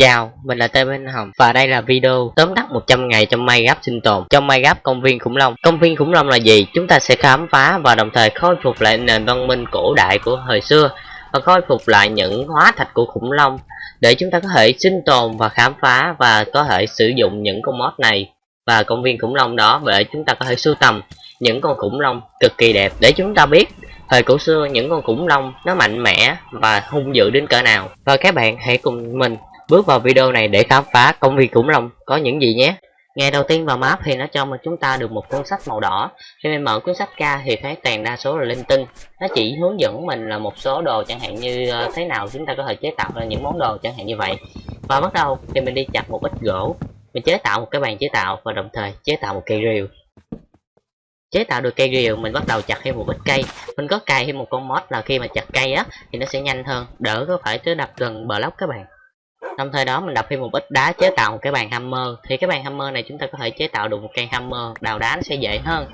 Chào, mình là Tê Minh Hồng và đây là video tóm tắt 100 ngày trong May Minecraft sinh tồn trong May Minecraft công viên khủng long. Công viên khủng long là gì? Chúng ta sẽ khám phá và đồng thời khôi phục lại nền văn minh cổ đại của thời xưa và khôi phục lại những hóa thạch của khủng long để chúng ta có thể sinh tồn và khám phá và có thể sử dụng những con mod này và công viên khủng long đó để chúng ta có thể sưu tầm những con khủng long cực kỳ đẹp để chúng ta biết thời cổ xưa những con khủng long nó mạnh mẽ và hung dữ đến cỡ nào và các bạn hãy cùng mình bước vào video này để khám phá công viên khủng long, có những gì nhé? Ngày đầu tiên vào map thì nó cho mà chúng ta được một cuốn sách màu đỏ. Khi mình mở cuốn sách ra thì thấy toàn đa số là linh tinh. Nó chỉ hướng dẫn mình là một số đồ chẳng hạn như ờ, thế nào chúng ta có thể chế tạo ra những món đồ chẳng hạn như vậy. Và bắt đầu thì mình đi chặt một ít gỗ. Mình chế tạo một cái bàn chế tạo và đồng thời chế tạo một cây rìu. Chế tạo được cây rìu, mình bắt đầu chặt thêm một ít cây. Mình có cài thêm một con mod là khi mà chặt cây á thì nó sẽ nhanh hơn, đỡ có phải cứ đập gần bờ lóc các bạn đồng thời đó mình đập thêm một ít đá chế tạo một cái bàn hammer. Thì cái bàn hammer này chúng ta có thể chế tạo được một cây hammer, đào đá nó sẽ dễ hơn.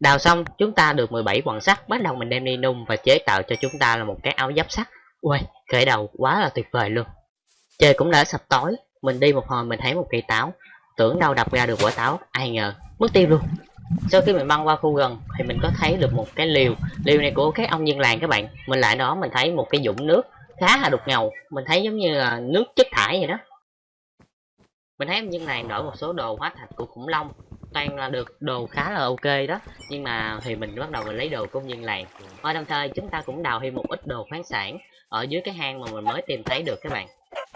Đào xong, chúng ta được 17 quặng sắt, bắt đầu mình đem đi nung và chế tạo cho chúng ta là một cái áo giáp sắt. Ui khởi đầu quá là tuyệt vời luôn. Trời cũng đã sập tối, mình đi một hồi mình thấy một cây táo. Tưởng đâu đập ra được quả táo, ai ngờ, mất tiêu luôn sau khi mình băng qua khu gần thì mình có thấy được một cái liều. Liều này của các ông dân làng các bạn. Mình lại đó, mình thấy một cái dũng nước khá là đục ngầu. Mình thấy giống như là nước chất thải vậy đó. Mình thấy ông dân làng đổi một số đồ hóa thạch của khủng long. Toàn là được đồ khá là ok đó. Nhưng mà thì mình bắt đầu mình lấy đồ công nhân làng. Và đồng thời chúng ta cũng đào thêm một ít đồ khoáng sản ở dưới cái hang mà mình mới tìm thấy được các bạn.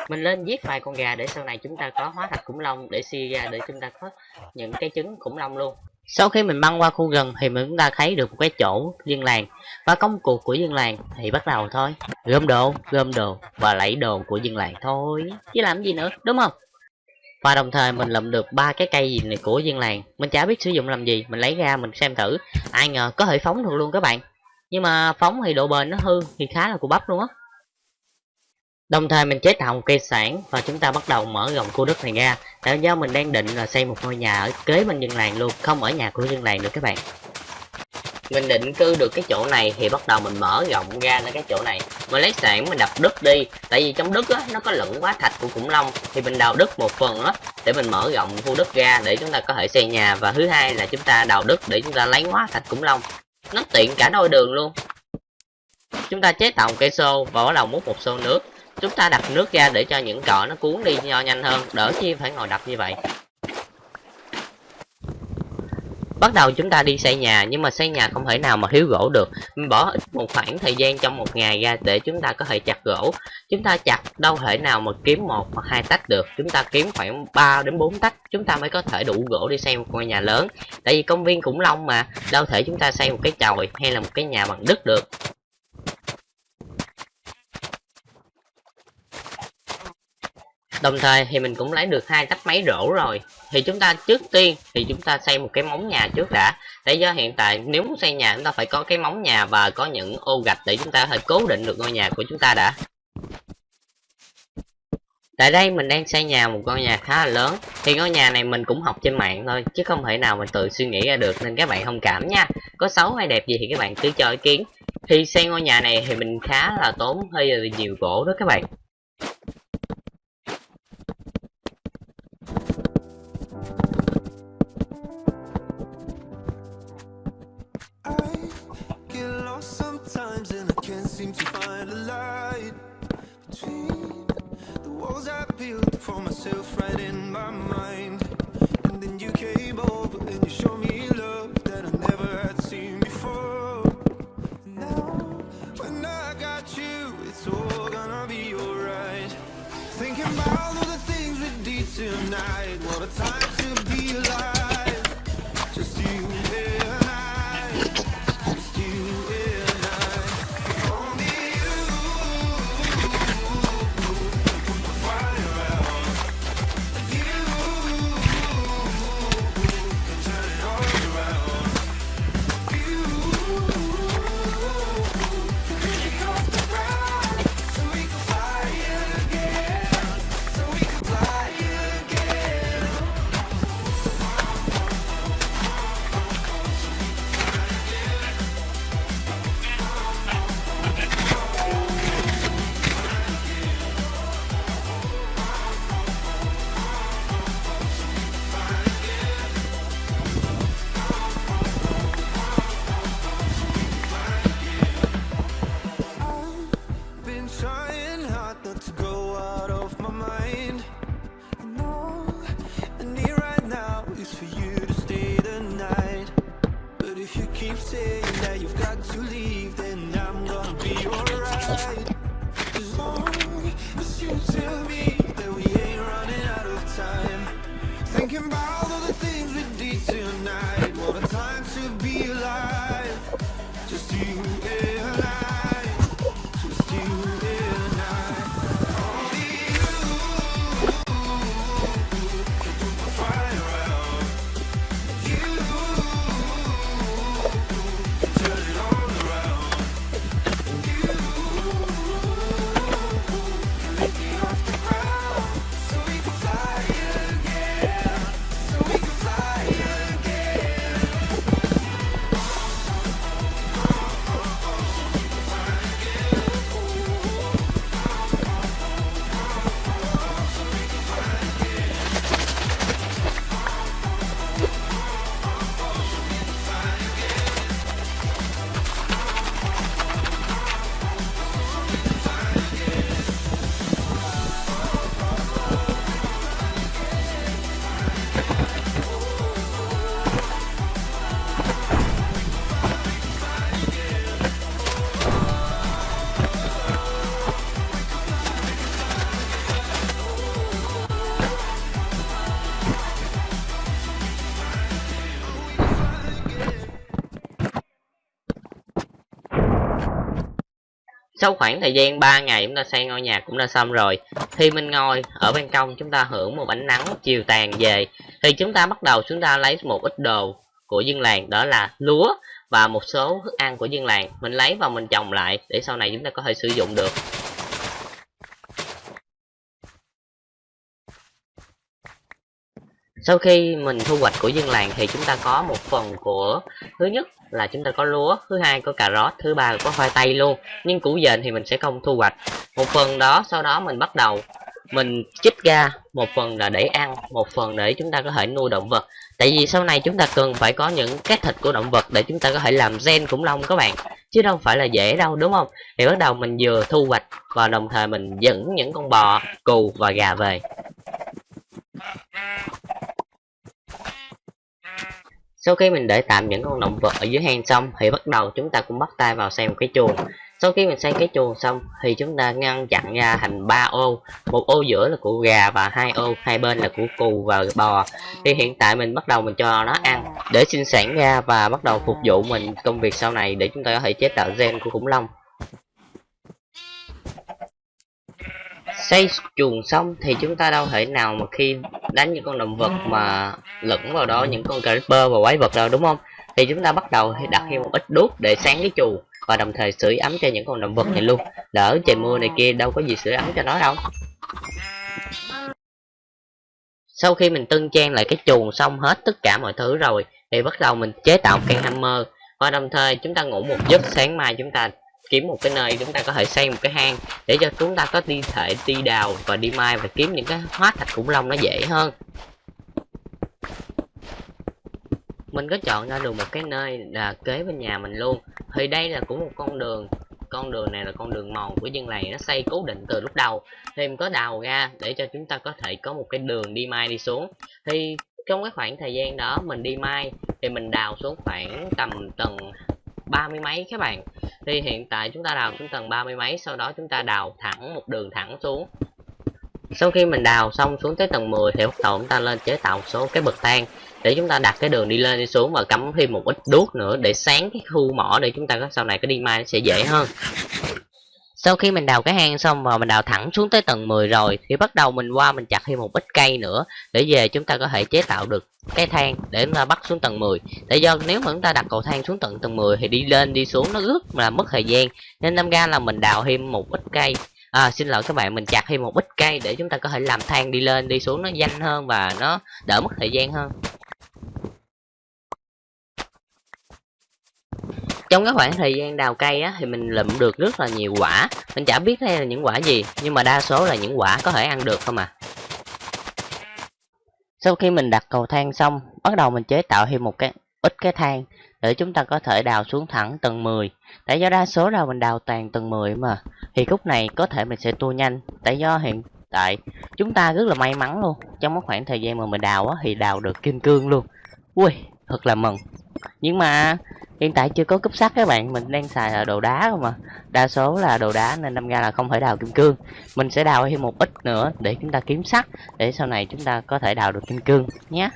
Mình lên giết vài con gà để sau này chúng ta có hóa thạch khủng long để suy ra để chúng ta có những cái trứng khủng long luôn sau khi mình băng qua khu rừng thì mình cũng đã thấy được một cái chỗ dân làng. Và công cuộc của dân làng thì bắt đầu thôi. Gom đồ gom đồ và lấy đồ của dân làng thôi. Chứ làm gì nữa, đúng không? Và đồng thời mình lượm được ba cái cây gì này của dân làng. Mình chả biết sử dụng làm gì, mình lấy ra mình xem thử. Ai ngờ có thể phóng được luôn các bạn. Nhưng mà phóng thì độ bền nó hư thì khá là cù bắp luôn á. Đồng thời mình chế tạo một cây sản và chúng ta bắt đầu mở rộng khu đất này ra. Tại do mình đang định là xây một ngôi nhà ở kế bên dân làng luôn, không ở nhà của dân làng được các bạn. Mình định cư được cái chỗ này thì bắt đầu mình mở rộng ra đến cái chỗ này. Mình lấy sản mình đập đất đi tại vì trong đất á nó có lẫn quá thạch của khủng long thì mình đào đất một phần á để mình mở rộng khu đất ra để chúng ta có thể xây nhà. Và thứ hai là chúng ta đào đất để chúng ta lấy hóa thạch khủng long. Nó tiện cả đôi đường luôn. Chúng ta chế tạo một cây xô và bắt đầu múc một xô nước chúng ta đặt nước ra để cho những cọ nó cuốn đi nho nhanh hơn. Đỡ chi phải ngồi đập như vậy. Bắt đầu chúng ta đi xây nhà, nhưng mà xây nhà không thể nào mà thiếu gỗ được. Mình bỏ ít một khoảng thời gian trong một ngày ra để chúng ta có thể chặt gỗ. Chúng ta chặt đâu thể nào mà kiếm một hoặc hai tách được. Chúng ta kiếm khoảng 3 đến 4 tách. Chúng ta mới có thể đủ gỗ đi xây một ngôi nhà lớn. Tại vì công viên khủng long mà. Đâu thể chúng ta xây một cái chòi hay là một cái nhà bằng đất được. Đồng thời thì mình cũng lấy được hai tách máy rổ rồi. Thì chúng ta trước tiên thì chúng ta xây một cái móng nhà trước đã. Để do hiện tại nếu muốn xây nhà, chúng ta phải có cái móng nhà và có những ô gạch để chúng ta có thể cố định được ngôi nhà của chúng ta đã. Tại đây mình đang xây nhà một ngôi nhà khá là lớn. Thì ngôi nhà này mình cũng học trên mạng thôi, chứ không thể nào mình tự suy nghĩ ra được, nên các bạn thông cảm nha. Có xấu hay đẹp gì thì các bạn cứ cho ý kiến. Thì xây ngôi nhà này thì mình khá là tốn hơi nhiều gỗ đó các bạn. Right in my mind. And then you came over and you showed me love that I never tonight. What a time Sau khoảng thời gian 3 ngày chúng ta xây ngôi nhà cũng đã xong rồi, Thì mình ngồi ở ban công chúng ta hưởng một ánh nắng chiều tàn về. Thì chúng ta bắt đầu chúng ta lấy một ít đồ của dân làng, đó là lúa và một số thức ăn của dân làng. Mình lấy và mình trồng lại để sau này chúng ta có thể sử dụng được. Sau khi mình thu hoạch của dân làng thì chúng ta có một phần của thứ nhất là chúng ta có lúa, thứ hai có cà rốt, thứ ba là có khoai tây luôn. Nhưng củ dền thì mình sẽ không thu hoạch. Một phần đó sau đó mình bắt đầu mình chích ra một phần là để ăn, một phần để chúng ta có thể nuôi động vật. Tại vì sau này chúng ta cần phải có những cái thịt của động vật để chúng ta có thể làm gen khủng long các bạn. Chứ đâu phải là dễ đâu đúng không? Thì bắt đầu mình vừa thu hoạch và đồng thời mình dẫn những con bò, cừu và gà về. Sau khi mình để tạm những con động vật ở dưới hang xong thì bắt đầu chúng ta cũng bắt tay vào xây một cái chuồng. Sau khi mình xây cái chuồng xong thì chúng ta ngăn chặn ra thành ba ô, một ô giữa là của gà và hai ô hai bên là của cừu và bò. Thì hiện tại mình bắt đầu mình cho nó ăn để sinh sản ra và bắt đầu phục vụ mình công việc sau này để chúng ta có thể chế tạo gen của khủng long. Xây chuồng xong thì chúng ta đâu thể nào mà khi đánh những con động vật mà lẫn vào đó, những con creeper và quái vật đâu, đúng không? Thì chúng ta bắt đầu đặt thêm một ít đuốc để sáng cái chuồng và đồng thời sưởi ấm cho những con động vật này luôn. Lỡ trời mưa này kia đâu có gì sưởi ấm cho nó đâu. Sau khi mình tân trang lại cái chuồng xong hết tất cả mọi thứ rồi, thì bắt đầu mình chế tạo căn hammer và đồng thời chúng ta ngủ một giấc, sáng mai chúng ta kiếm một cái nơi chúng ta có thể xây một cái hang để cho chúng ta có đi thể đi đào và đi mai và kiếm những cái hóa thạch khủng long nó dễ hơn. Mình có chọn ra được một cái nơi là kế bên nhà mình luôn. Thì đây là cũng một con đường con đường này là con đường mòn của dân làng, nó xây cố định từ lúc đầu. Thì mình có đào ra để cho chúng ta có thể có một cái đường đi mai đi xuống. Thì trong cái khoảng thời gian đó mình đi mai thì mình đào xuống khoảng tầm tầng ba mươi mấy các bạn. Thì hiện tại chúng ta đào xuống tầng ba mươi mấy, sau đó chúng ta đào thẳng một đường thẳng xuống. Sau khi mình đào xong xuống tới tầng 10 thì bắt đầu chúng ta lên chế tạo một số cái bậc thang để chúng ta đặt cái đường đi lên đi xuống và cắm thêm một ít đuốc nữa để sáng cái khu mỏ để chúng ta có sau này cái đi mai nó sẽ dễ hơn sau khi mình đào cái hang xong và mình đào thẳng xuống tới tầng 10 rồi thì bắt đầu mình qua mình chặt thêm một ít cây nữa để về chúng ta có thể chế tạo được cái thang để chúng ta bắt xuống tầng 10 tại do nếu mà chúng ta đặt cầu thang xuống tận tầng 10 thì đi lên đi xuống nó rất là mất thời gian nên năm ra là mình đào thêm một ít cây. À, xin lỗi các bạn mình chặt thêm một ít cây để chúng ta có thể làm thang đi lên đi xuống nó nhanh hơn và nó đỡ mất thời gian hơn. Trong cái khoảng thời gian đào cây á, thì mình lượm được rất là nhiều quả. Mình chả biết đây là những quả gì, nhưng mà đa số là những quả có thể ăn được không à. Sau khi mình đặt cầu thang xong, bắt đầu mình chế tạo thêm một cái ít cái thang để chúng ta có thể đào xuống thẳng tầng 10 tại do đa số là mình đào toàn tầng 10 mà, thì khúc này có thể mình sẽ tua nhanh. Tại do hiện tại chúng ta rất là may mắn luôn. Trong cái khoảng thời gian mà mình đào á, thì đào được kim cương luôn. Ui, thật là mừng nhưng mà, hiện tại chưa có cúp sắt các bạn. Mình đang xài là đồ đá không mà đa số là đồ đá nên đâm ra là không thể đào kim cương. Mình sẽ đào thêm một ít nữa để chúng ta kiếm sắt, để sau này chúng ta có thể đào được kim cương nhé.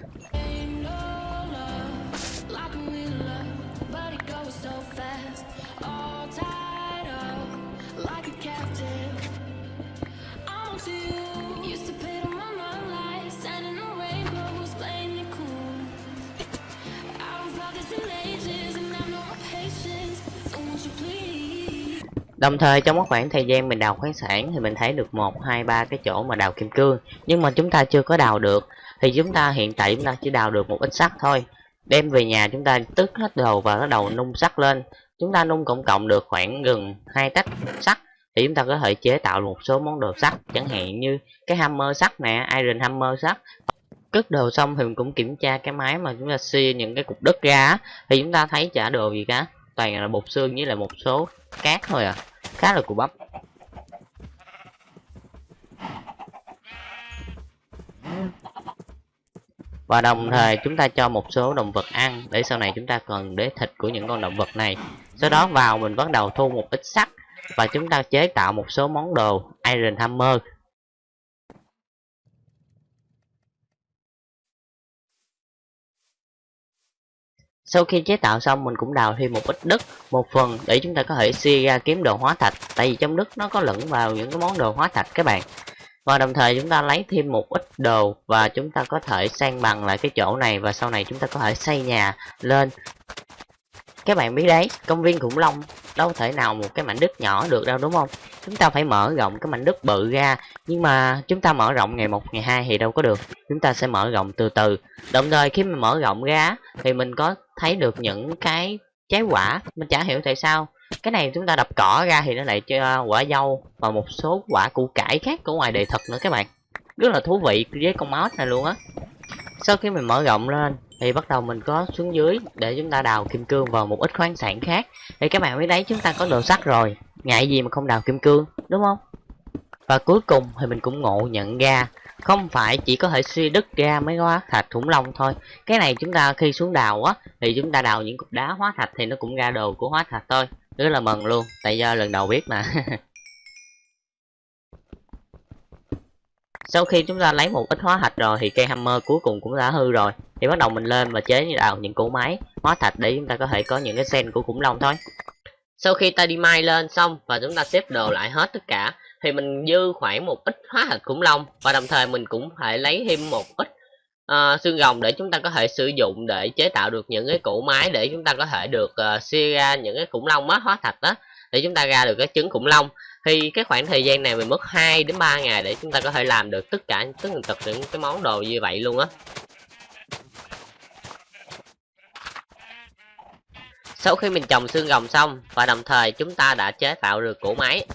Đồng thời trong một khoảng thời gian mình đào khoáng sản thì mình thấy được một, hai, ba cái chỗ mà đào kim cương, nhưng mà chúng ta chưa có đào được. Thì chúng ta hiện tại chúng ta chỉ đào được một ít sắt thôi, đem về nhà chúng ta tức hết đầu và bắt đầu nung sắt lên. Chúng ta nung cộng cộng được khoảng gần hai tách sắt thì chúng ta có thể chế tạo một số món đồ sắt, chẳng hạn như cái hammer sắt nè, iron hammer sắt. Cất đồ xong thì mình cũng kiểm tra cái máy mà chúng ta xia những cái cục đất ra thì chúng ta thấy chả đồ gì cả, toàn là bột xương với là một số cát thôi à. Khá là cù bắp. Và đồng thời chúng ta cho một số động vật ăn để sau này chúng ta cần để thịt của những con động vật này. Sau đó vào mình bắt đầu thu một ít sắt và chúng ta chế tạo một số món đồ iron hammer. Sau khi chế tạo xong, mình cũng đào thêm một ít đất, một phần để chúng ta có thể xia ra kiếm đồ hóa thạch. Tại vì trong đất nó có lẫn vào những cái món đồ hóa thạch các bạn. Và đồng thời chúng ta lấy thêm một ít đồ và chúng ta có thể san bằng lại cái chỗ này và sau này chúng ta có thể xây nhà lên các bạn biết đấy, công viên khủng long đâu thể nào một cái mảnh đất nhỏ được đâu, đúng không? Chúng ta phải mở rộng cái mảnh đất bự ra, nhưng mà chúng ta mở rộng ngày một, ngày hai thì đâu có được. Chúng ta sẽ mở rộng từ từ. Đồng thời khi mình mở rộng ra thì mình có thấy được những cái trái quả. Mình chả hiểu tại sao. Cái này chúng ta đập cỏ ra thì nó lại cho quả dâu và một số quả củ cải khác của ngoài đời thực nữa các bạn. Rất là thú vị với con mouse này luôn á. Sau khi mình mở rộng lên thì bắt đầu mình có xuống dưới để chúng ta đào kim cương vào một ít khoáng sản khác. Thì các bạn biết đấy, chúng ta có đồ sắt rồi. Ngại gì mà không đào kim cương, đúng không? Và cuối cùng thì mình cũng ngộ nhận ra, không phải chỉ có thể suy đứt ra mấy hóa thạch khủng long thôi. Cái này chúng ta khi xuống đào á, thì chúng ta đào những cục đá hóa thạch thì nó cũng ra đồ của hóa thạch thôi. Rất là mừng luôn, tại do lần đầu biết mà. sau khi chúng ta lấy một ít hóa thạch rồi thì cây hammer cuối cùng cũng đã hư rồi. Thì bắt đầu mình lên và chế tạo những cỗ máy hóa thạch để chúng ta có thể có những cái sen của khủng long thôi. Sau khi ta đi mai lên xong và chúng ta xếp đồ lại hết tất cả thì mình dư khoảng một ít hóa thạch khủng long và đồng thời mình cũng phải lấy thêm một ít uh, xương rồng để chúng ta có thể sử dụng để chế tạo được những cái cỗ máy để chúng ta có thể được uh, xia ra những cái khủng long hóa thạch đó. Để chúng ta ra được cái trứng khủng long thì cái khoảng thời gian này mình mất 2 đến 3 ngày để chúng ta có thể làm được tất cả tất tần tật những cái món đồ như vậy luôn á. Sau khi mình trồng xương rồng xong và đồng thời chúng ta đã chế tạo được cỗ máy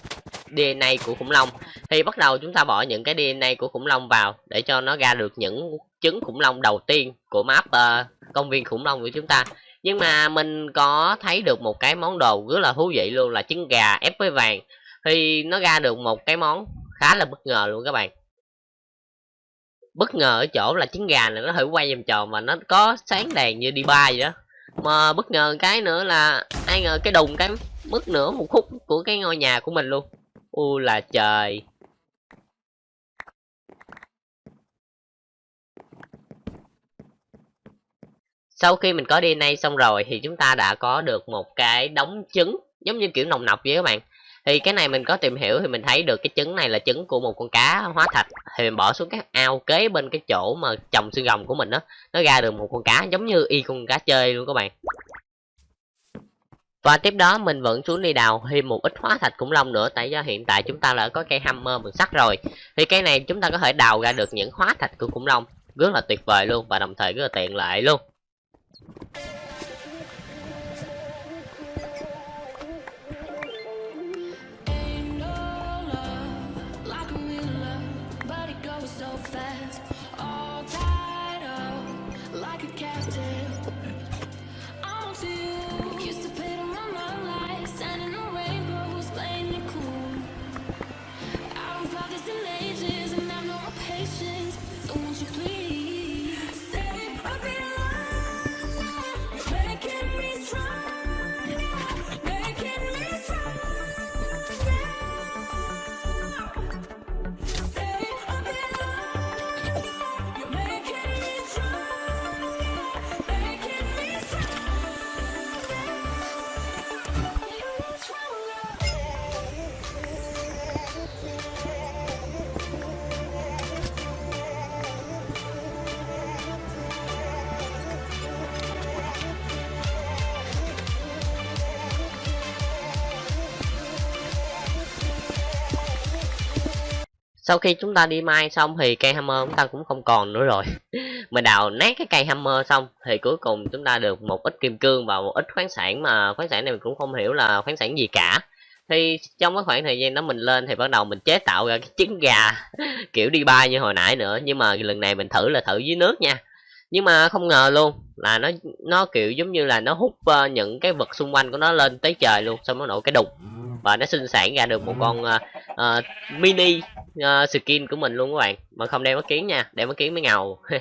DNA của khủng long thì bắt đầu chúng ta bỏ những cái DNA của khủng long vào để cho nó ra được những trứng khủng long đầu tiên của map uh, công viên khủng long của chúng ta. Nhưng mà mình có thấy được một cái món đồ rất là thú vị luôn là trứng gà ép với vàng thì nó ra được một cái món khá là bất ngờ luôn các bạn. Bất ngờ ở chỗ là trứng gà này nó thử quay vòng tròn mà nó có sáng đèn như đi ba vậy đó. Mà bất ngờ cái nữa là, ai ngờ cái đùng cái mất nửa một khúc của cái ngôi nhà của mình luôn. U là trời. Sau khi mình có DNA xong rồi thì chúng ta đã có được một cái đống trứng giống như kiểu nồng nọc vậy các bạn thì cái này mình có tìm hiểu thì mình thấy được cái trứng này là trứng của một con cá hóa thạch. Thì mình bỏ xuống cái ao kế bên cái chỗ mà trồng xương rồng của mình đó nó ra được một con cá giống như y con cá chơi luôn các bạn. Và tiếp đó mình vẫn xuống đi đào thêm một ít hóa thạch khủng long nữa, tại do hiện tại chúng ta đã có cây hammer bằng sắt rồi. Thì cây này chúng ta có thể đào ra được những hóa thạch của khủng long. Rất là tuyệt vời luôn và đồng thời rất là tiện lợi luôn. Sau khi chúng ta đi mai xong thì cây hammer chúng ta cũng không còn nữa rồi. Mình đào nát cái cây hammer xong thì cuối cùng chúng ta được một ít kim cương và một ít khoáng sản mà khoáng sản này mình cũng không hiểu là khoáng sản gì cả. Thì trong cái khoảng thời gian đó mình lên thì bắt đầu mình chế tạo ra cái trứng gà kiểu đi bay như hồi nãy nữa. Nhưng mà lần này mình thử là thử dưới nước nha. Nhưng mà không ngờ luôn là nó nó kiểu giống như là nó hút uh, những cái vật xung quanh của nó lên tới trời luôn xong nó nổ cái đục và nó sinh sản ra được một con uh, uh, mini uh, skin của mình luôn các bạn. Mà không đeo mắt kiến nha đeo mắt kiến mới ngầu.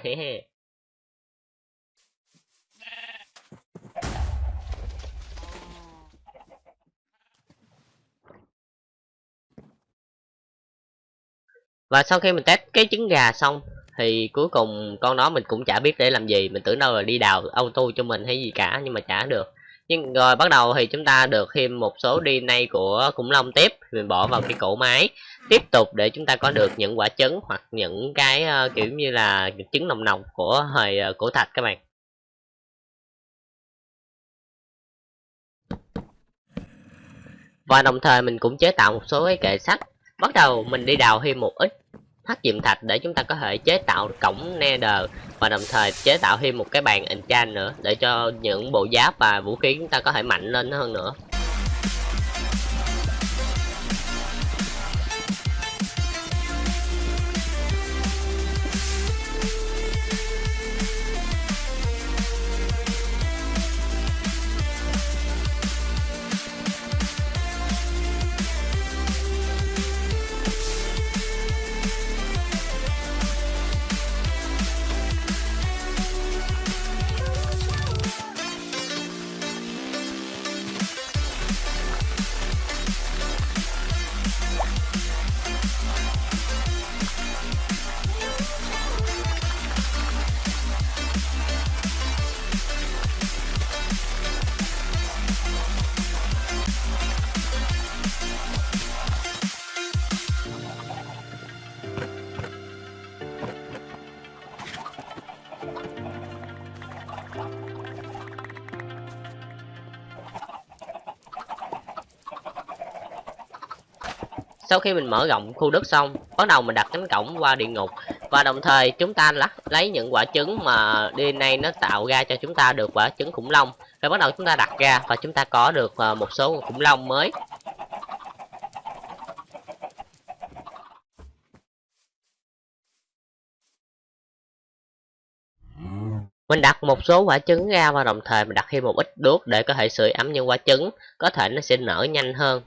Và sau khi mình test cái trứng gà xong thì cuối cùng con đó mình cũng chả biết để làm gì. Mình tưởng đâu là đi đào auto cho mình hay gì cả nhưng mà chả được nhưng rồi bắt đầu thì chúng ta được thêm một số DNA của khủng long tiếp. Mình bỏ vào cái cổ máy. Tiếp tục để chúng ta có được những quả trứng hoặc những cái uh, kiểu như là trứng nồng nồng của hồi uh, ờ, cổ thạch các bạn. Và đồng thời mình cũng chế tạo một số cái kệ sắt bắt đầu mình đi đào thêm một ít thắt diệm thạch để chúng ta có thể chế tạo cổng nether và đồng thời chế tạo thêm một cái bàn enchant nữa để cho những bộ giáp và vũ khí chúng ta có thể mạnh lên hơn nữa. Sau khi mình mở rộng khu đất xong, bắt đầu mình đặt cánh cổng qua địa ngục. Và đồng thời, chúng ta lắc, lấy những quả trứng mà DNA nó tạo ra cho chúng ta được quả trứng khủng long. Rồi bắt đầu chúng ta đặt ra và chúng ta có được ờ, một số khủng long mới. Mình đặt một số quả trứng ra và đồng thời mình đặt thêm một ít đuốc để có thể sưởi ấm những quả trứng. Có thể nó sẽ nở nhanh hơn.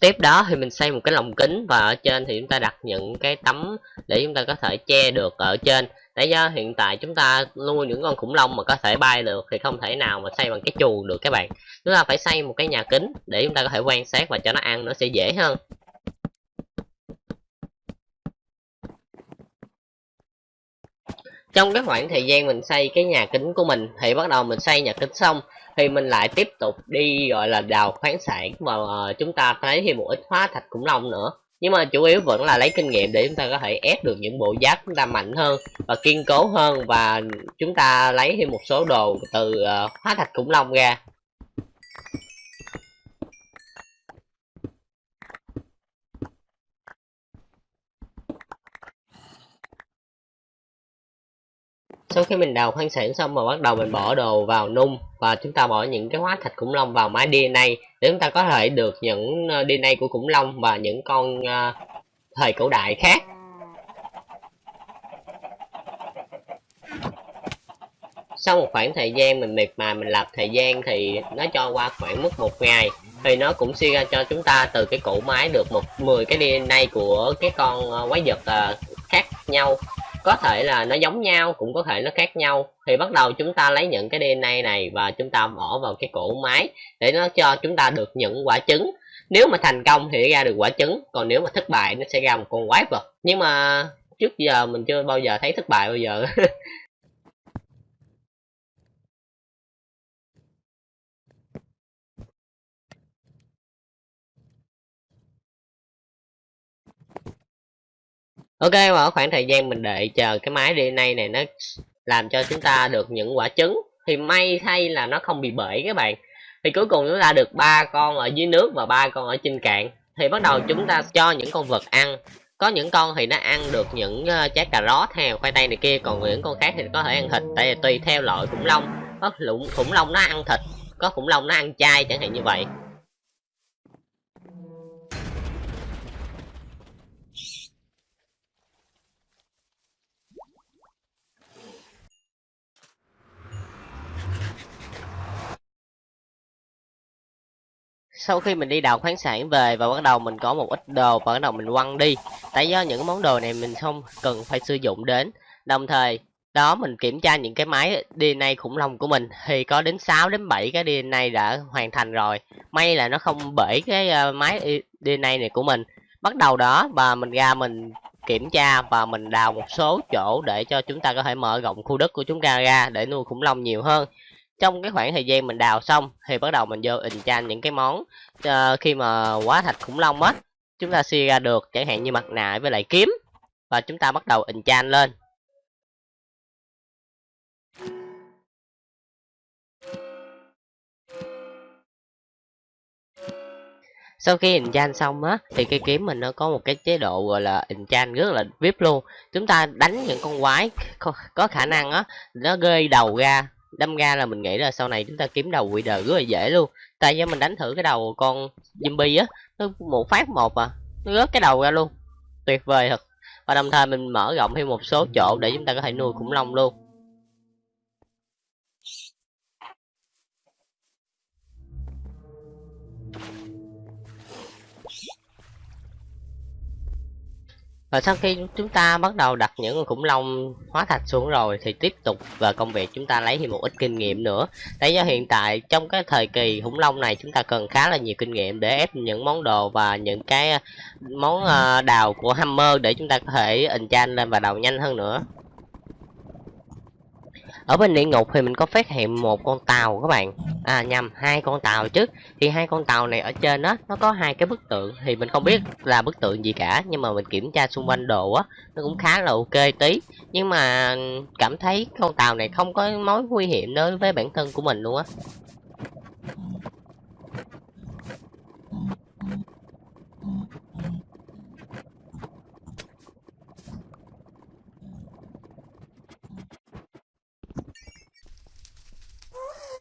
Tiếp đó thì mình xây một cái lồng kính và ở trên thì chúng ta đặt những cái tấm để chúng ta có thể che được ở trên. Để do hiện tại chúng ta nuôi những con khủng long mà có thể bay được thì không thể nào mà xây bằng cái chuồng được các bạn. Chúng ta phải xây một cái nhà kính để chúng ta có thể quan sát và cho nó ăn, nó sẽ dễ hơn. Trong cái khoảng thời gian mình xây cái nhà kính của mình thì bắt đầu mình xây nhà kính xong thì mình lại tiếp tục đi gọi là đào khoáng sản và uh, ờ, chúng ta thấy thêm một ít hóa thạch khủng long nữa. Nhưng mà chủ yếu vẫn là lấy kinh nghiệm để chúng ta có thể ép được những bộ giáp chúng ta mạnh hơn và kiên cố hơn và chúng ta lấy thêm một số đồ từ uh, hóa thạch khủng long ra. Sau khi mình đào khoáng sản xong mà bắt đầu mình bỏ đồ vào nung và chúng ta bỏ những cái hóa thạch khủng long vào máy DNA để chúng ta có thể được những ờ, DNA của khủng long và những con uh, thời cổ đại khác. Sau một khoảng thời gian mình miệt mài mình lập thời gian thì nó cho qua khoảng mất một ngày thì nó cũng suy ra cho chúng ta từ cái cỗ máy được một 10 cái DNA của cái con ờ, quái vật khác nhau có thể là nó giống nhau, cũng có thể nó khác nhau. Thì bắt đầu chúng ta lấy những cái DNA này và chúng ta bỏ vào cái cổ máy để nó cho chúng ta được những quả trứng. Nếu mà thành công thì ra được quả trứng, còn nếu mà thất bại nó sẽ ra một con quái vật. Nhưng mà trước giờ mình chưa bao giờ thấy thất bại bao giờ. ok và ở khoảng thời gian mình đợi chờ cái máy DNA này nó làm cho chúng ta được những quả trứng. Thì may thay là nó không bị bể các bạn. Thì cuối cùng chúng ta được ba con ở dưới nước và ba con ở trên cạn. Thì bắt đầu chúng ta cho những con vật ăn. Có những con thì nó ăn được những ờ, trái cà rốt hay khoai tây này kia. Còn những con khác thì có thể ăn thịt tại vì tùy theo loại khủng long. Ờ, có khủng, khủng long nó ăn thịt có khủng long nó ăn chay chẳng hạn như vậy. Sau khi mình đi đào khoáng sản về và bắt đầu mình có một ít đồ và bắt đầu mình quăng đi, tại do những món đồ này mình không cần phải sử dụng đến. Đồng thời, đó, mình kiểm tra những cái máy DNA khủng long của mình thì có đến 6 đến 7 cái DNA đã hoàn thành rồi. May là nó không bể cái ờ, máy DNA này của mình. Bắt đầu đó và mình ra mình kiểm tra và mình đào một số chỗ để cho chúng ta có thể mở rộng khu đất của chúng ta ra để nuôi khủng long nhiều hơn trong cái khoảng thời gian mình đào xong thì bắt đầu mình vô enchant những cái món uh, khi mà quá thạch khủng long á chúng ta suy ra được chẳng hạn như mặt nạ với lại kiếm. Và chúng ta bắt đầu enchant lên. Sau khi enchant xong á thì cây kiếm mình nó có một cái chế độ gọi là enchant rất là vip luôn. Chúng ta đánh những con quái có khả năng á nó gây đầu ra đâm ra là mình nghĩ là sau này chúng ta kiếm đầu quỷ đời rất là dễ luôn. Tại do mình đánh thử cái đầu con zombie á, nó một phát một à nó rớt cái đầu ra luôn. Tuyệt vời thật. Và đồng thời mình mở rộng thêm một số chỗ để chúng ta có thể nuôi khủng long luôn. Và sau khi chúng ta bắt đầu đặt những con khủng long hóa thạch xuống rồi thì tiếp tục và công việc chúng ta lấy thêm một ít kinh nghiệm nữa. Tại do hiện tại trong cái thời kỳ khủng long này chúng ta cần khá là nhiều kinh nghiệm để ép những món đồ và những cái món ờ, đào của hammer để chúng ta có thể enchant lên và đào nhanh hơn nữa ở bên địa ngục thì mình có phát hiện một con tàu các bạn. À nhầm, hai con tàu chứ. Thì hai con tàu này ở trên đó nó có hai cái bức tượng. Thì mình không biết là bức tượng gì cả, nhưng mà mình kiểm tra xung quanh đồ á, nó cũng khá là ok tí. Nhưng mà cảm thấy con tàu này không có mối nguy hiểm đối với bản thân của mình luôn á.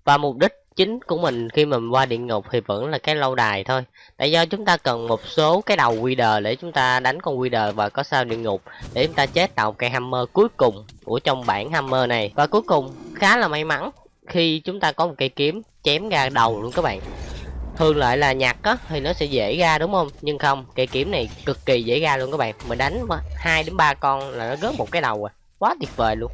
Và mục đích chính của mình khi mà mình qua địa ngục thì vẫn là cái lâu đài thôi. Tại do chúng ta cần một số cái đầu quy đờ để chúng ta đánh con quy đờ và có sao địa ngục để chúng ta chế tạo cây hammer cuối cùng của trong bản hammer này. Và cuối cùng, khá là may mắn khi chúng ta có một cây kiếm chém ra đầu luôn các bạn. Thường lại là nhặt á, thì nó sẽ dễ ra đúng không? Nhưng không, cây kiếm này cực kỳ dễ ra luôn các bạn. Mình đánh hai đến ba con là nó rớt một cái đầu à. Quá tuyệt vời luôn.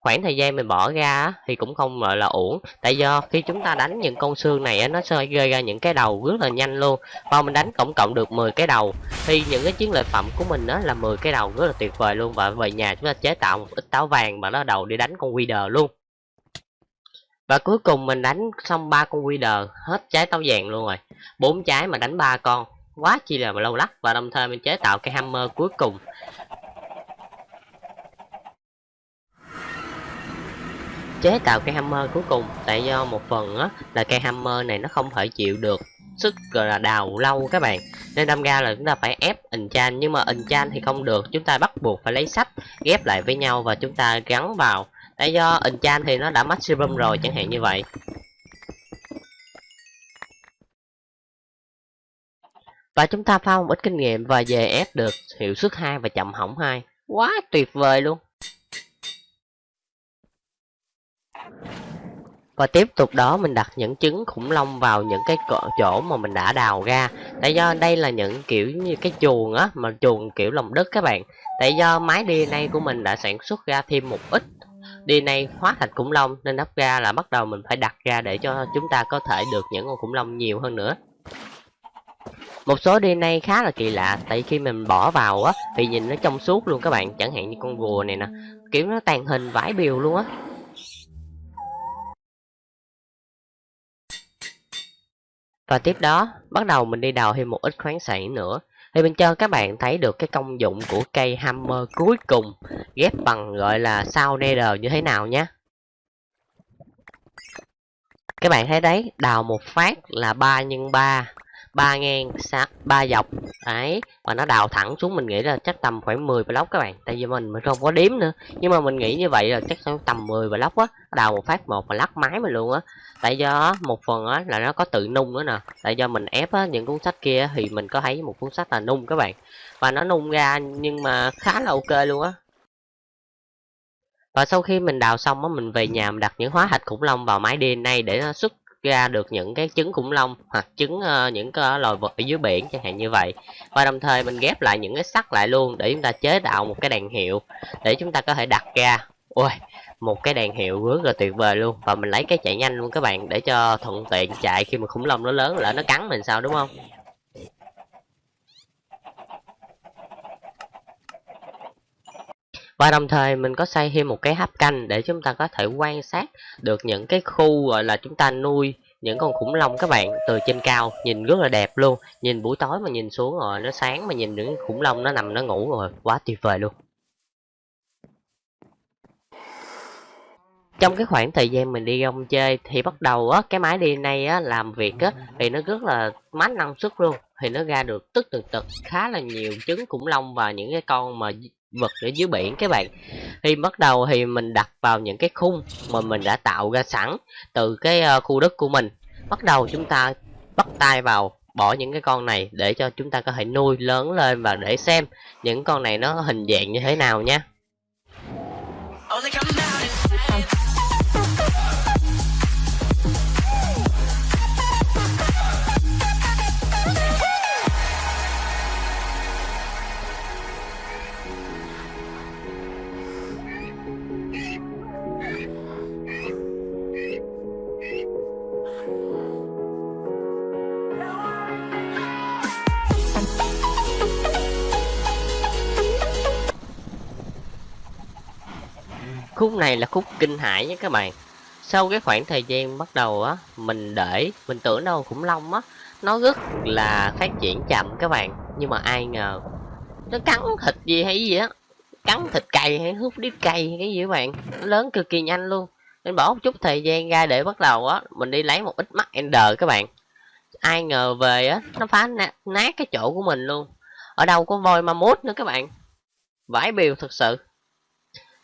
Khoảng thời gian mình bỏ ra thì cũng không, gọi là, uổng. Tại do khi chúng ta đánh những con xương này nó sẽ gây ra những cái đầu rất là nhanh luôn. Và mình đánh tổng cộng được 10 cái đầu. Thì những cái chiến lợi phẩm của mình đó là 10 cái đầu rất là tuyệt vời luôn. Và về nhà chúng ta chế tạo một ít táo vàng mà nó đầu đi đánh con Wither luôn. Và cuối cùng mình đánh xong ba con Wither hết trái táo vàng luôn rồi. Bốn trái mà đánh ba con. Quá chi là mà lâu lắc. Và đồng thời mình chế tạo cái hammer cuối cùng. Chế tạo cây hammer cuối cùng. Tại do một phần á, là cây hammer này nó không thể chịu được sức, gọi là, đào lâu các bạn. Nên đâm ra là chúng ta phải ép enchant nhưng mà enchant thì không được. Chúng ta bắt buộc phải lấy sách, ghép lại với nhau và chúng ta gắn vào. Tại do enchant thì nó đã maximum rồi, chẳng hạn như vậy. Và chúng ta pha một ít kinh nghiệm và về ép được hiệu suất 2 và chậm hỏng 2 quá tuyệt vời luôn. Và tiếp tục đó, mình đặt những trứng khủng long vào những cái chỗ mà mình đã đào ra. Tại do đây là những kiểu như cái chuồng á, mà chuồng kiểu lòng đất các bạn. Tại do máy DNA của mình đã sản xuất ra thêm một ít DNA hóa thạch khủng long, nên đắp ra là bắt đầu mình phải đặt ra để cho chúng ta có thể được những con khủng long nhiều hơn nữa. Một số DNA khá là kỳ lạ, tại khi mình bỏ vào á, thì nhìn nó trong suốt luôn các bạn. Chẳng hạn như con rùa này nè, kiểu nó tàn hình vải biều luôn á. Và tiếp đó, bắt đầu mình đi đào thêm một ít khoáng sản nữa. Thì mình cho các bạn thấy được cái công dụng của cây hammer cuối cùng, ghép bằng gọi là sao nether như thế nào nhé. Các bạn thấy đấy, đào một phát là 3 nhân 3 ba ngang ba dọc. Đấy, và nó đào thẳng xuống, mình nghĩ là chắc tầm khoảng 10 block các bạn. Tại vì mình mình không có đếm nữa. Nhưng mà mình nghĩ như vậy là chắc tầm 10 block á. Đào một phát một và lắc máy mình luôn á. Tại do một phần á, là nó có tự nung nữa nè. Tại do mình ép á, những cuốn sách kia thì mình có thấy một cuốn sách là nung các bạn. Và nó nung ra nhưng mà khá là ok luôn á. Và sau khi mình đào xong á, mình về nhà mình đặt những hóa thạch khủng long vào máy DNA để nó xuất ra được những cái trứng khủng long hoặc trứng uh, những cái loài vật ở dưới biển chẳng hạn như vậy. Và đồng thời mình ghép lại những cái sắt lại luôn để chúng ta chế tạo một cái đèn hiệu để chúng ta có thể đặt ra. Ôi một cái đèn hiệu rất là tuyệt vời luôn. Và mình lấy cái chạy nhanh luôn các bạn để cho thuận tiện chạy khi mà khủng long nó lớn lỡ nó cắn mình sao đúng không? Và đồng thời mình có xây thêm một cái hấp canh để chúng ta có thể quan sát được những cái khu, gọi là, chúng ta nuôi những con khủng long các bạn từ trên cao. Nhìn rất là đẹp luôn. Nhìn buổi tối mà nhìn xuống rồi, nó sáng mà nhìn những khủng long nó nằm nó ngủ rồi, quá tuyệt vời luôn. Trong cái khoảng thời gian mình đi rong chơi thì bắt đầu á, cái máy đi này á, làm việc á, thì nó rất là mát năng suất luôn. Thì nó ra được tức từ tật khá là nhiều trứng khủng long và những cái con mà vật ở dưới biển các bạn. Thì bắt đầu thì mình đặt vào những cái khung mà mình đã tạo ra sẵn từ cái ờ, khu đất của mình. Bắt đầu chúng ta bắt tay vào bỏ những cái con này để cho chúng ta có thể nuôi lớn lên và để xem những con này nó hình dạng như thế nào nha. Này là khúc kinh hãi nhé các bạn. Sau cái khoảng thời gian bắt đầu á mình để mình tưởng đâu khủng long á nó rất là phát triển chậm các bạn. Nhưng mà ai ngờ nó cắn thịt gì hay gì á cắn thịt cày hay hút đít cày cái gì các bạn. Nó lớn cực kỳ nhanh luôn. Nên bỏ một chút thời gian ra để bắt đầu á mình đi lấy một ít mắt ender các bạn. Ai ngờ về á nó phá nát, nát cái chỗ của mình luôn. Ở đâu có voi ma mút nữa các bạn. Vãi biều thật sự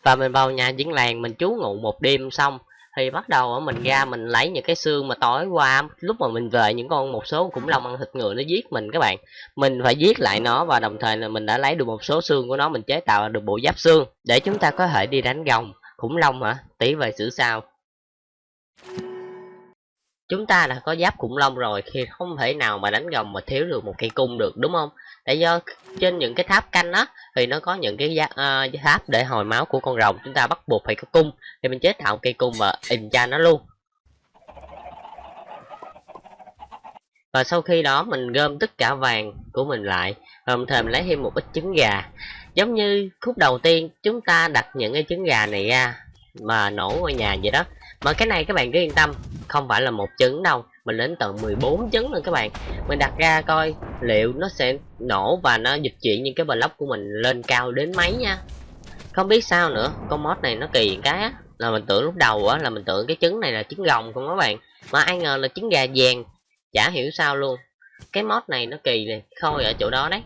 và mình vào nhà diễn làng, mình trú ngụ một đêm xong, thì bắt đầu mình ra mình lấy những cái xương mà tối qua, lúc mà mình về những con, một số khủng long ăn thịt người, nó giết mình các bạn. Mình phải giết lại nó và đồng thời là mình đã lấy được một số xương của nó, mình chế tạo được bộ giáp xương để chúng ta có thể đi đánh gồng. Khủng long hả? Tí về xử sao? Chúng ta đã có giáp khủng long rồi, thì không thể nào mà đánh gồng mà thiếu được một cây cung được, đúng không? Tại do trên những cái tháp canh á thì nó có những cái uh, tháp để hồi máu của con rồng. Chúng ta bắt buộc phải có cung thì mình chế tạo cây cung và in cha nó luôn. Và sau khi đó mình gom tất cả vàng của mình lại và thêm lấy thêm một ít trứng gà. Giống như khúc đầu tiên chúng ta đặt những cái trứng gà này ra mà nổ ngôi nhà vậy đó mà cái này các bạn cứ yên tâm, không phải là một trứng đâu, mình đến tận 14 trứng luôn các bạn. Mình đặt ra coi liệu nó sẽ nổ và nó dịch chuyển những cái block của mình lên cao đến mấy nha. Không biết sao nữa, con mod này nó kỳ cái á. Là mình tưởng lúc đầu á, là mình tưởng cái trứng này là trứng gồng không các bạn. Mà ai ngờ là trứng gà vàng, chả hiểu sao luôn. Cái mod này nó kỳ này khôi ở chỗ đó đấy.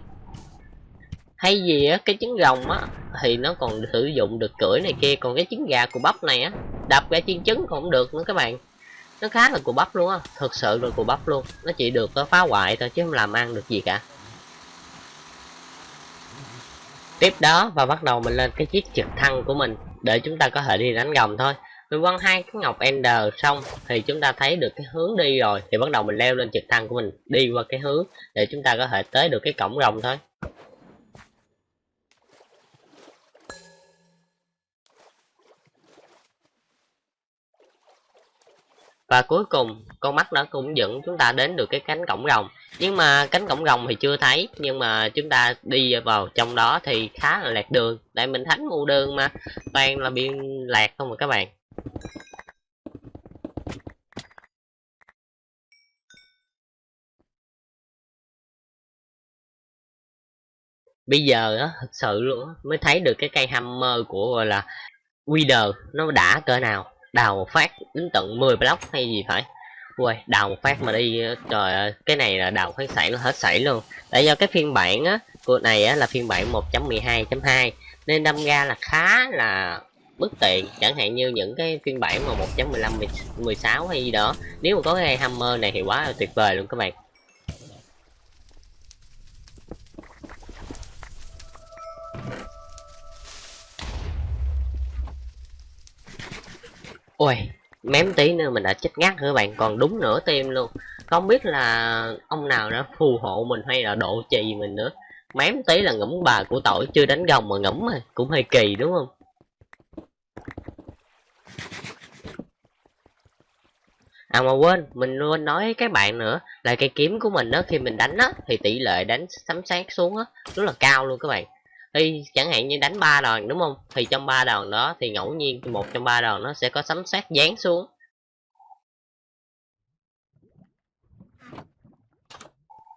Hay gì á, cái trứng rồng á, thì nó còn sử dụng được cưỡi này kia, còn cái trứng gà của bắp này á đập ra chiên trứng cũng được nữa các bạn. Nó khá là cù bắp luôn á, thực sự là cù bắp luôn. Nó chỉ được ờ, phá hoại thôi chứ không làm ăn được gì cả. Tiếp đó, và bắt đầu mình lên cái chiếc trực thăng của mình, để chúng ta có thể đi đánh gồng thôi. Mình quăng hai cái ngọc ender xong, thì chúng ta thấy được cái hướng đi rồi. Thì bắt đầu mình leo lên trực thăng của mình, đi qua cái hướng để chúng ta có thể tới được cái cổng rồng thôi. và cuối cùng, con mắt nó cũng dẫn chúng ta đến được cái cánh cổng rồng. Nhưng mà cánh cổng rồng thì chưa thấy, nhưng mà chúng ta đi vào trong đó thì khá là lạc đường. Tại mình thánh ngu đường mà, toàn là biên lạc không mà các bạn. Bây giờ á, thật sự luôn mới thấy được cái cây hammer của, gọi là Wither nó đã cỡ nào đào một phát, đến tận 10 block hay gì phải. Ui đào một phát mà đi, trời ơi, cái này là đào phát sảy nó hết sảy luôn. Tại do cái phiên bản á, của này á là phiên bản 1.12.2 nên đâm ra là khá là bất tiện. Chẳng hạn như những cái phiên bản mà 1.15 16 hay gì đó, nếu mà có cái hammer này thì quá là tuyệt vời luôn các bạn. Ôi mém tí nữa mình đã chết ngắt rồi bạn? Còn đúng nửa tim luôn. Không biết là ông nào đã phù hộ mình hay là độ trì mình nữa. Mém tí là ngẫm bà của tội chưa đánh gồng mà ngẫm mà cũng hơi kỳ đúng không? À mà quên, mình quên nói các bạn nữa. Là cây kiếm của mình đó khi mình đánh á thì tỷ lệ đánh sấm sát xuống á rất là cao luôn các bạn. Thì chẳng hạn như đánh ba đòn, đúng không? Thì trong ba đòn đó thì ngẫu nhiên một trong ba đòn nó sẽ có sấm sét dán xuống.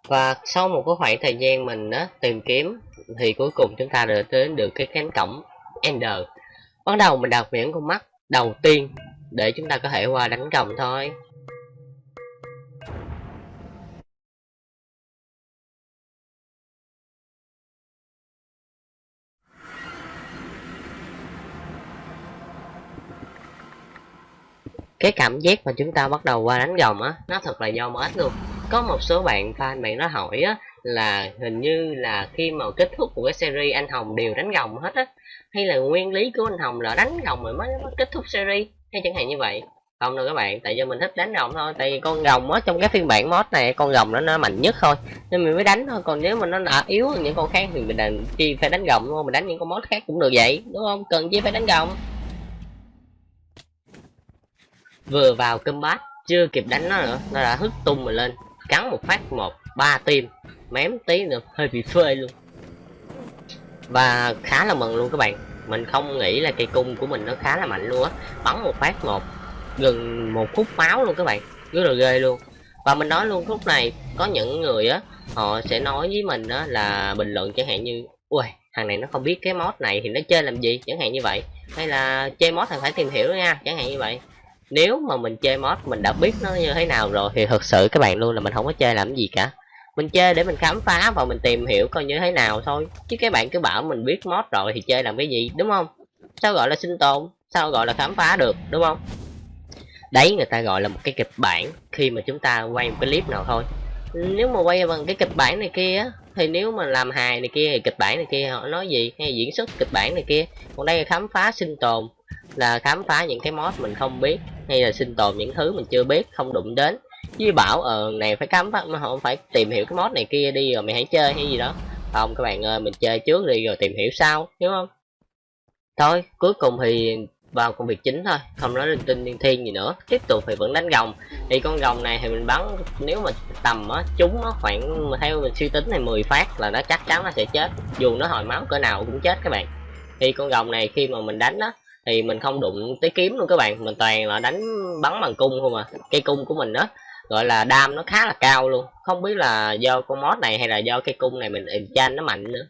Và sau một cái khoảng thời gian mình á, tìm kiếm thì cuối cùng chúng ta đã đến được cái cánh cổng Ender. Bắt đầu mình đặt những con mắt đầu tiên để chúng ta có thể qua đánh cổng thôi. Cái cảm giác mà chúng ta bắt đầu qua đánh gồng á nó thật là do mệt luôn. Có một số bạn fan bạn nó hỏi á là hình như là khi mà kết thúc của cái series anh hồng đều đánh gồng hết á hay là nguyên lý của anh hồng là đánh gồng rồi mới, mới kết thúc series hay chẳng hạn như vậy. Không đâu các bạn tại do mình thích đánh gồng thôi tại vì con gồng á trong cái phiên bản mod này con gồng nó nó mạnh nhất thôi nên mình mới đánh thôi còn nếu mà nó đã yếu hơn những con khác thì mình đành chi phải đánh gồng đúng không mình đánh những con mod khác cũng được vậy đúng không? Cần chi phải đánh gồng vừa vào combat, chưa kịp đánh nó nữa, nó đã hất tung mình lên, cắn một phát một, ba tim, mém tí nữa, hơi bị phê luôn. Và khá là mừng luôn các bạn, mình không nghĩ là cây cung của mình nó khá là mạnh luôn á, bắn một phát một, gần một khúc máu luôn các bạn, rất là ghê luôn. Và mình nói luôn lúc này có những người á, họ sẽ nói với mình á là bình luận chẳng hạn như ui thằng này nó không biết cái mod này thì nó chơi làm gì? Chẳng hạn như vậy. Hay là, chơi mod thì phải tìm hiểu nha. Chẳng hạn như vậy nếu mà mình chơi mod mình đã biết nó như thế nào rồi thì thật sự các bạn luôn là mình không có chơi làm gì cả. Mình chơi để mình khám phá và mình tìm hiểu coi như thế nào thôi. Chứ các bạn cứ bảo mình biết mod rồi thì chơi làm cái gì, đúng không? Sao gọi là sinh tồn? Sao gọi là khám phá được, đúng không? Đấy, người ta gọi là một cái kịch bản khi mà chúng ta quay một cái clip nào thôi. Nếu mà quay bằng cái kịch bản này kia thì nếu mà làm hài này kia thì kịch bản này kia họ nói gì? Hay diễn xuất kịch bản này kia? Còn đây là khám phá sinh tồn là khám phá những cái mod mình không biết, hay là sinh tồn những thứ mình chưa biết, không đụng đến. Với bảo ờ này phải khám phá, mà không phải tìm hiểu cái mod này kia đi rồi mày hãy chơi hay gì đó. Không, các bạn ơi, mình chơi trước đi rồi tìm hiểu sau, hiểu không? Thôi, cuối cùng thì vào công việc chính thôi, không nói linh tinh liên thiên gì nữa. Tiếp tục thì vẫn đánh gồng thì con gồng này thì mình bắn, nếu mà tầm á chúng nó khoảng, theo mình suy tính này 10 phát là nó chắc chắn nó sẽ chết. Dù nó hồi máu cỡ nào cũng chết các bạn. Thì con gồng này khi mà mình đánh á thì mình không đụng tới kiếm luôn các bạn. Mình toàn là đánh bắn bằng cung không à. Cây cung của mình đó gọi là đam nó khá là cao luôn. Không biết là do con mod này hay là do cây cung này mình enchant nó mạnh nữa.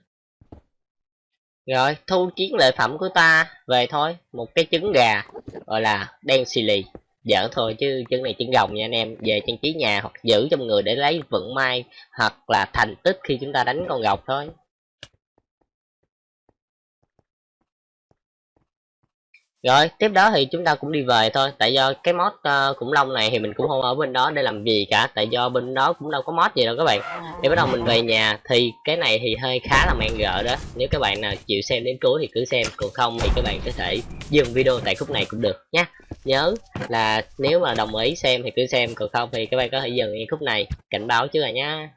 Rồi, thu chiến lợi phẩm của ta về thôi. Một cái trứng gà, gọi là đen xì lì. Dở thôi chứ trứng này trứng gồng nha anh em. Về trang trí nhà hoặc giữ trong người để lấy vận may hoặc là thành tích khi chúng ta đánh con gọc thôi. Rồi tiếp đó thì chúng ta cũng đi về thôi. Tại do cái mod uh, khủng long này thì mình cũng không ở bên đó để làm gì cả. Tại do bên đó cũng đâu có mod gì đâu các bạn. Thì bắt đầu mình về nhà thì cái này thì hơi khá là mang gỡ đó. Nếu các bạn nào chịu xem đến cuối thì cứ xem. Còn không thì các bạn có thể dừng video tại khúc này cũng được nhé nhớ là nếu mà đồng ý xem thì cứ xem. Còn không thì các bạn có thể dừng khúc này. Cảnh báo chứ rồi nhá.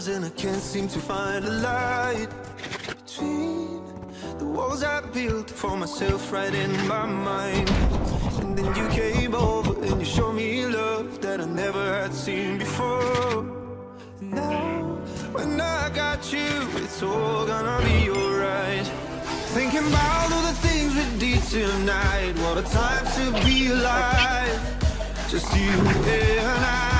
Sometimes and I can't seem to find a light between the walls I built for myself right in my mind. And then you came over and you showed me love that I never had seen before. Now, when I got you, it's all gonna be alright. Thinking about all the things we did tonight, What a time to be alive. Just you and I.